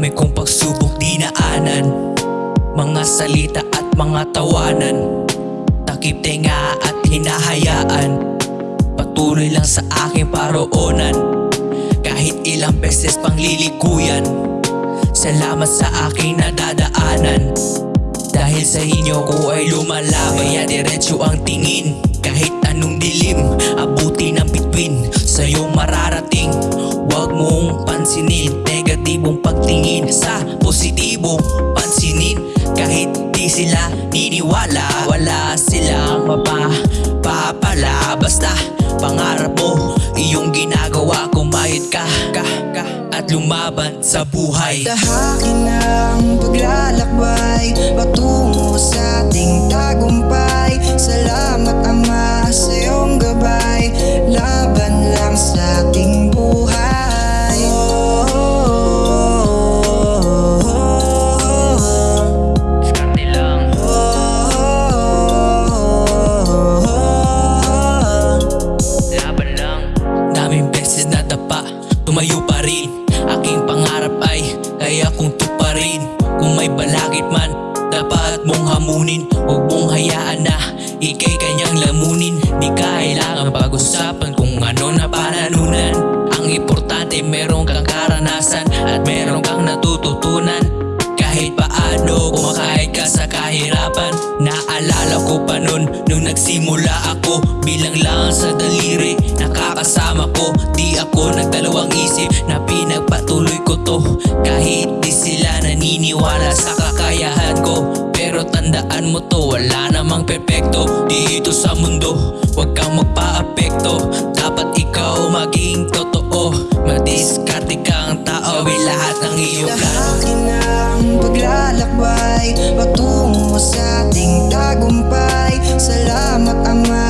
dami kong pagsubok dinaanan Mga salita at mga tawanan. Takip tenga at hinahayaan. Patuloy lang sa aking paroonan. Kahit ilang beses pang lilikuyan. Salamat sa aking nadadaanan. Dahil sa inyo ko ay lumalaban. Kaya diretso ang tingin Negatibong pagtingin Sa positibong pansinin? Kahit di sila niniwala Wala silang mapapapala Basta pangarap mo Iyong ginagawa Kumayod ka, ka, At lumaban sa buhay. Tahakin ang paglalakbay Patungo sa ating tagumpay. Salamat Ama natututunan. Kahit paano kumakahit ka sa kahirapan. Naalala ko pa nun nung nagsimula ako Bilang lang sa daliri nakakasama ko. Di ako nagdalawang isip na pinagpatuloy ko to. Kahit di sila naniniwala sa kakayahan ko Pero tandaan mo to wala namang perpekto Dito sa mundo. Huwag kang magpa-apekto. Dapat ikaw maging totoo lahat ng iyong plano Tahakin ang paglalakbay Patungo sa ating tagumpay. Salamat Ama